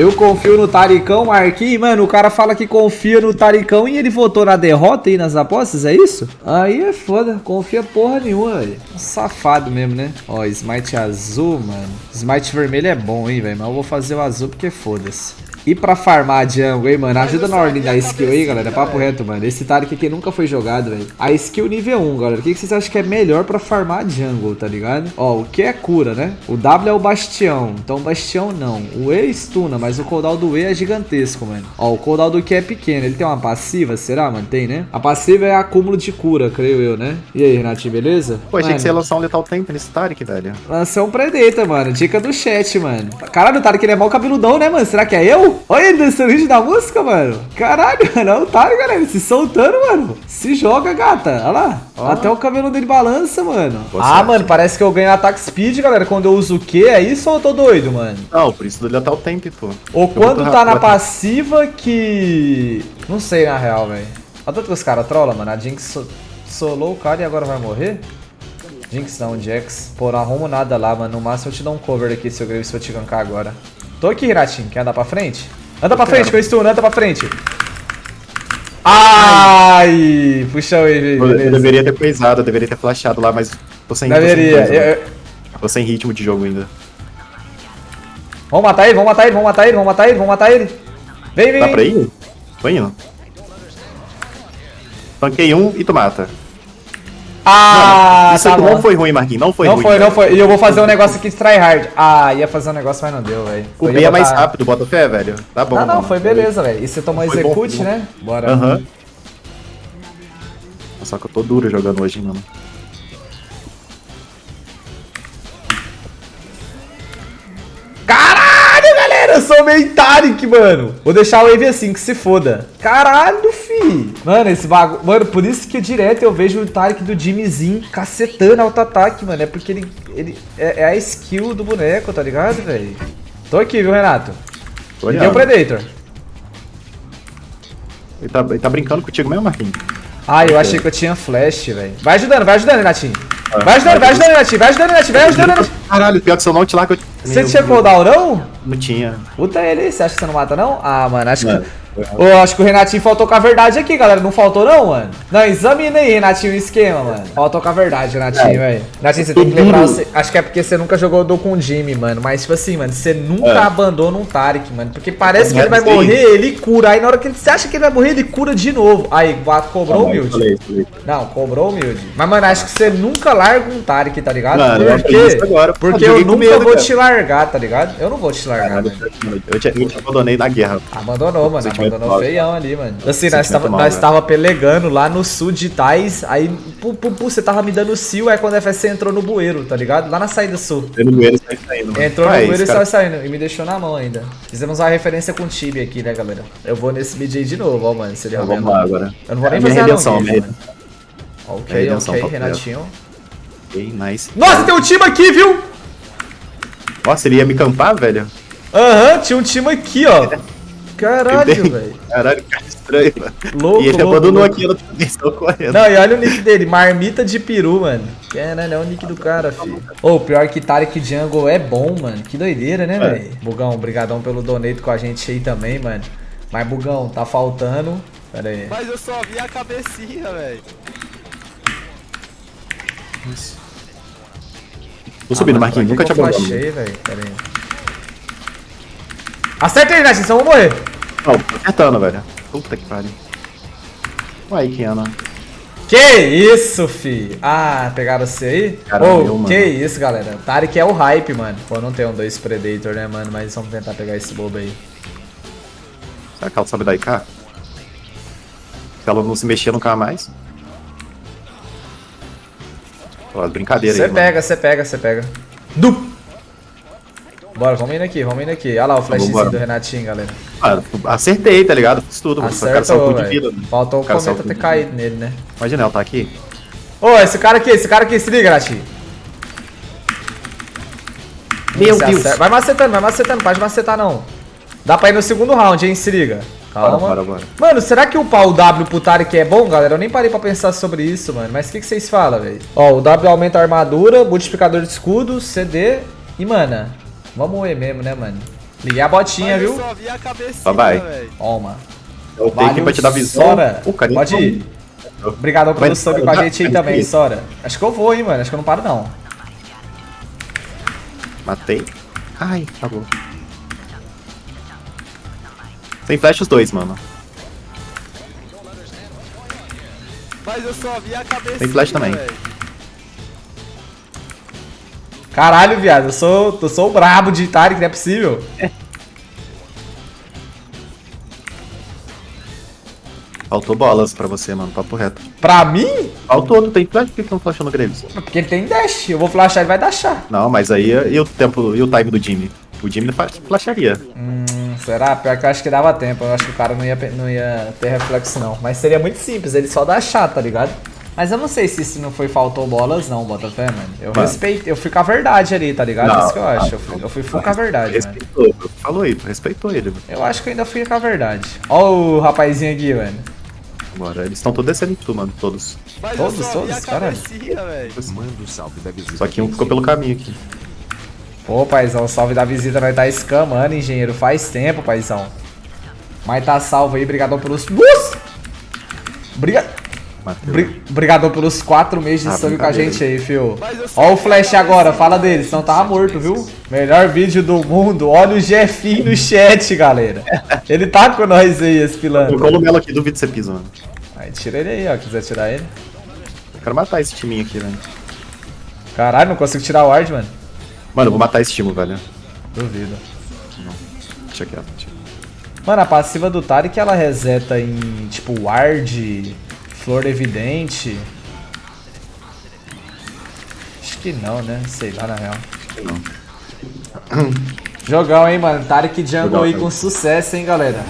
Eu confio no Taricão, Marquinhos. Mano, o cara fala que confia no Taricão e ele votou na derrota aí nas apostas, é isso? Aí é foda. Confia porra nenhuma, velho. Safado mesmo, né? Ó, smite azul, mano. Smite vermelho é bom, hein, velho. Mas eu vou fazer o azul porque foda-se. E pra farmar jungle, hein, mano? Ajuda na ordem da skill aí, galera. Papo reto, mano. Esse Tarik aqui nunca foi jogado, velho. A skill nível 1, galera. O que, que vocês acham que é melhor pra farmar jungle, tá ligado? Ó, o que é cura, né? O W é o bastião. Então, bastião não. O E stuna, mas o cooldown do E é gigantesco, mano. Ó, o cooldown do Q é pequeno. Ele tem uma passiva, será, mano? Tem, né? A passiva é acúmulo de cura, creio eu, né? E aí, Renatinho, beleza? Pô, achei que você ia lançar um Lethal Tempo nesse Tarik, velho. Lançou um Predator, mano. Dica do chat, mano. Caralho, o Tarik ele é mal cabeludão, né, mano? Será que é eu? Olha ele dançando vídeo da música, mano. Caralho, mano. É o Tarik, galera. Se soltando, mano. Se joga, gata. Olha lá. Até o cabelo dele balança, mano. Boa ah, sorte. mano. Parece que eu ganho ataque speed, galera. Quando eu uso o Q. É isso ou eu tô doido, mano? Não, por isso do Lethal Tempo, pô. Ou Eu quando tá na passiva que... Não sei, na real, velho. Olha tanto que os caras trollam, mano. A Jinx so solou o cara e agora vai morrer? Jinx não, Jax. Pô, não arrumo nada lá, mano. No máximo eu te dou um cover aqui, seu Graves, se eu te gankar agora. Tô aqui, Hiratin. Quer andar pra frente? Anda pra frente, que eu stun. Anda pra frente. Ai! Puxa o wave, Eu, deveria ter coisado, eu deveria ter flashado lá, mas tô sem, Deveria. tô sem, coisa, Eu- eu- tô sem ritmo de jogo ainda. Vamos matar ele, vamos matar ele, vamos matar ele, vamos matar ele, vamos matar ele. Vem, vem, Dá pra ir? Tô indo. Tanquei um e tu mata. Ah, Isso tá não foi ruim, Marquinhos. Não foi não ruim. foi, não foi. E eu vou fazer um negócio aqui de tryhard. Ah, ia fazer um negócio, mas não deu, velho. O B ia é mais botar- rápido, bota fé, velho. Tá bom. Não, não, mano. foi beleza, velho. E você tomou Foi execute, bom. né? Bora. Aham. Só que eu tô duro jogando hoje, mano. Caralho, eu sou meio Tarik, mano. Vou deixar o wave assim, que se foda. Caralho, fi. Mano, esse bagulho... Mano, por isso que direto eu vejo o Tarik do Jimmyzinho cacetando auto-ataque, mano. É porque ele... ele é, é a skill do boneco, tá ligado, velho? Tô aqui, viu, Renato? Tô E deu olhando. Predator. Ele tá, ele tá brincando contigo mesmo, Marquinhos? Ah, eu achei que eu tinha flash, velho. Vai ajudando, vai ajudando, Renatinho. Ah, Vai ajudando, vai ajudando, Renatinho. Vai ajudando, Renatinho. Vai ajudando, Renatinho. Caralho, pior que se eu não te lá que eu... Você tinha cooldown, não? Não tinha. Puta ele você acha que você não mata, não? Ah, mano, acho Mano, que... Ô, acho que o Renatinho faltou com a verdade aqui, galera. Não faltou, não, mano? Não, examina aí, Renatinho, o esquema, mano. Faltou com a verdade, Renatinho, É. velho. Renatinho, você tem que lembrar... você- Acho que é porque você nunca jogou do com o Jimmy, mano. Mas, tipo assim, mano, você nunca É. abandona um Tarik, mano. Porque parece que É, ele vai morrer, ele cura. Aí na hora que ele- você acha que ele vai morrer, ele cura de novo. Aí, cobrou humilde. Falei, falei. Não, cobrou humilde. Mas, mano, acho que você nunca larga um Tarik, tá ligado? Mano, eu isso agora. Porque Eu eu joguei com nunca medo, vou cara. te largar, tá ligado? Eu não vou te largar, Caralho, eu te, eu te abandonei na guerra. Abandonou, mano. Abandonou feião ali, mano. Assim, nós tava, mal, nós velho. tava pelegando lá no sul de Tais, aí, pu, pu, pu, você tava me dando sil, aí quando a FSC entrou no bueiro, tá ligado? Lá na saída sul. Eu no bueiro sai saindo. mano. Entrou Ah, no é bueiro e saiu saindo. E me deixou na mão ainda. Fizemos uma referência com o Tibi aqui, né, galera? Eu vou nesse mid aí de novo, ó, mano. Se ele Então, roubar. Vamos lá agora. Eu não vou nem É fazer redenção, não. mano. Ok, redenção, ok. Renatinho. Ok, nice. Nossa, tem um time aqui, viu? Nossa, ele ia me campar, velho? Aham, tinha um time aqui, ó. Caralho, velho. Caralho, cara estranho, mano. Louco, E ele louco, abandonou louco. aqui, ela atenção correndo. Não, e olha o nick dele, Marmita de Peru, mano. Caralho, é o nick do cara, filho. Ô, pior que Tarek Jungle é bom, mano. Que doideira, né, É. velho? Bugão, brigadão pelo donate com a gente aí também, mano. Mas, Bugão, tá faltando... Pera aí. Mas eu só vi a cabecinha, velho. Tô subindo, Ah, mano, Marquinhos, nunca te que eu flashei, velho. Pera aí. Acerta ele, Nath, senão eu vou morrer. Não, tô acertando, velho. Puta que pariu. Uai, Kiana. Que isso, fi? Ah, pegaram você aí? Caramba, mano. que isso, galera. Tarek é o hype, mano. Pô, não tem um dois Predator, né, mano? Mas vamos tentar pegar esse bobo aí. Será que ela sabe dar IK? Se ela não se mexer nunca mais. Ó, brincadeira Você aí, mano. pega, você pega, você pega. Du! Bora, vamos indo aqui, vamos indo aqui. Olha lá o flashzinho do Renatinho, galera. Ah, acertei, tá ligado? Fiz tudo, mano. Acertou, salto de vida. velho. Faltou o Cara, cometa ter caído nele, né? Imagina, ela tá aqui. Ô, esse cara aqui, esse cara aqui, se liga, Renatinho. Meu Você Deus. acerta- Vai macetando, vai macetando, pode macetar não. Dá pra ir no segundo round, hein? Se liga. Calma. Bora, bora, bora. Mano, será que o pau W pro Tarek é bom, galera? Eu nem parei pra pensar sobre isso, mano. Mas o que, que vocês falam, velho? Ó, o W aumenta a armadura, multiplicador de escudo, CD e mana. Vamos E mesmo, né, mano? Liguei a botinha, Mas eu viu? só vi a cabecinha, Vai, vai. velho. Toma. Eu tenho aqui pra te dar visão. Sora. O cara Pode ir. Obrigadão pelo sub com a gente aí também, Sora. Acho que eu vou, hein, mano. Acho que eu não paro, não. Matei. Ai, acabou. Sem flash os dois, mano. Mas eu só vi a cabecinha. Tem flash também. velho. Caralho, viado. Eu sou, eu sou o brabo de Tarek, não é possível. Faltou bolas pra você, mano. Papo reto. Pra mim? Faltou, não tem flash? Por que que não flashando o Graves? Porque ele tem dash. Eu vou flashar, ele vai dashar. Não, mas aí e o tempo e o time do Jimmy? O Jimmy flasharia. Hum, será? Pior que eu acho que dava tempo. Eu acho que o cara não ia, não ia ter reflexo, não. Mas seria muito simples, ele só dashar, tá ligado? Mas eu não sei se isso não foi faltou bolas, não, Botafé, mano. Eu Mano. respeitei, eu fui com a verdade ali, tá ligado? Não, isso que eu acho. não, Eu fui, eu fui full com a verdade, mano. Respeitou, falou aí, respeitou ele. mano. Eu acho que eu ainda fui com a verdade. Ó o rapazinho aqui, mano. Agora, eles estão todos descendo em tu, mano, todos. Mas Todos, todos, caralho. cabecinha, velho. Manda o salve da visita. Só que um ficou pelo caminho aqui. Pô, paizão, salve da visita, nós tá escamando, engenheiro. Faz tempo, paizão. Mas tá salvo aí, brigadão pelos... Nossa! Briga... Brigadão pelos quatro meses de Ah, sub com a gente aí, fio. Ó o flash agora, cabecinha, fala dele, senão tava morto, viu? Melhor vídeo do mundo. Olha o Jefinho no chat, galera. Ele tá com nós aí, esse pilantra. Colocou o Melo aqui, duvido você pisa, mano. Aí tira ele aí, ó, quiser tirar ele. Eu quero matar esse timinho aqui, velho. Caralho, não consigo tirar o ward, mano. Mano, eu vou matar esse time, velho. Duvido. Deixa quieto. Deixa. Mano, a passiva do Tarek ela reseta em tipo ward, flor evidente. Acho que não, né? Sei lá na real. Não. Jogão, hein, mano. Tarek jungle aí com sucesso, hein, galera.